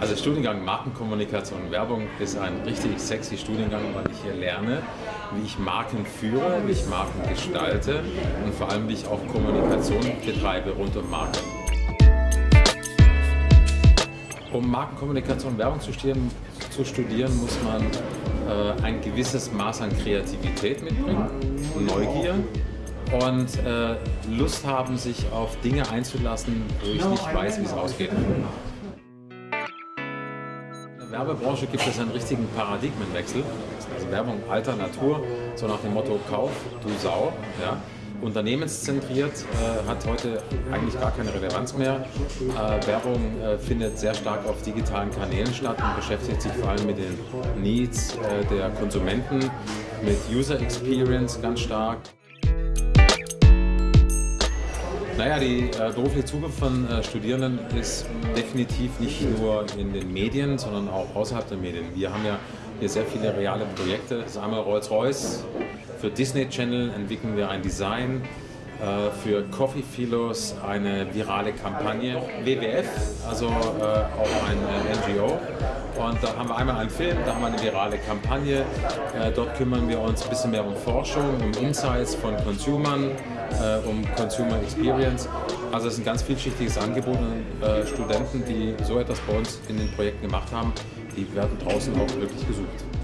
Also Studiengang Markenkommunikation und Werbung ist ein richtig sexy Studiengang, weil ich hier lerne, wie ich Marken führe, wie ich Marken gestalte und vor allem wie ich auch Kommunikation betreibe rund um Marken. Um Markenkommunikation und Werbung zu studieren, zu studieren muss man äh, ein gewisses Maß an Kreativität mitbringen, Neugier und äh, Lust haben, sich auf Dinge einzulassen, wo ich nicht weiß, wie es ausgeht. Werbebranche gibt es einen richtigen Paradigmenwechsel. Also Werbung alter Natur, so nach dem Motto Kauf, du Sau. Ja? Unternehmenszentriert äh, hat heute eigentlich gar keine Relevanz mehr. Äh, Werbung äh, findet sehr stark auf digitalen Kanälen statt und beschäftigt sich vor allem mit den Needs äh, der Konsumenten, mit User Experience ganz stark. Naja, die äh, berufliche Zukunft von äh, Studierenden ist definitiv nicht nur in den Medien, sondern auch außerhalb der Medien. Wir haben ja hier sehr viele reale Projekte. Das ist einmal Rolls-Royce. Für Disney Channel entwickeln wir ein Design. Äh, für Coffee Philos eine virale Kampagne. WWF, also äh, auch ein äh, NGO. Und da haben wir einmal einen Film, da haben wir eine virale Kampagne. Äh, dort kümmern wir uns ein bisschen mehr um Forschung, um Insights von Consumern, äh, um Consumer Experience. Also es ist ein ganz vielschichtiges Angebot und äh, Studenten, die so etwas bei uns in den Projekten gemacht haben, die werden draußen auch wirklich gesucht.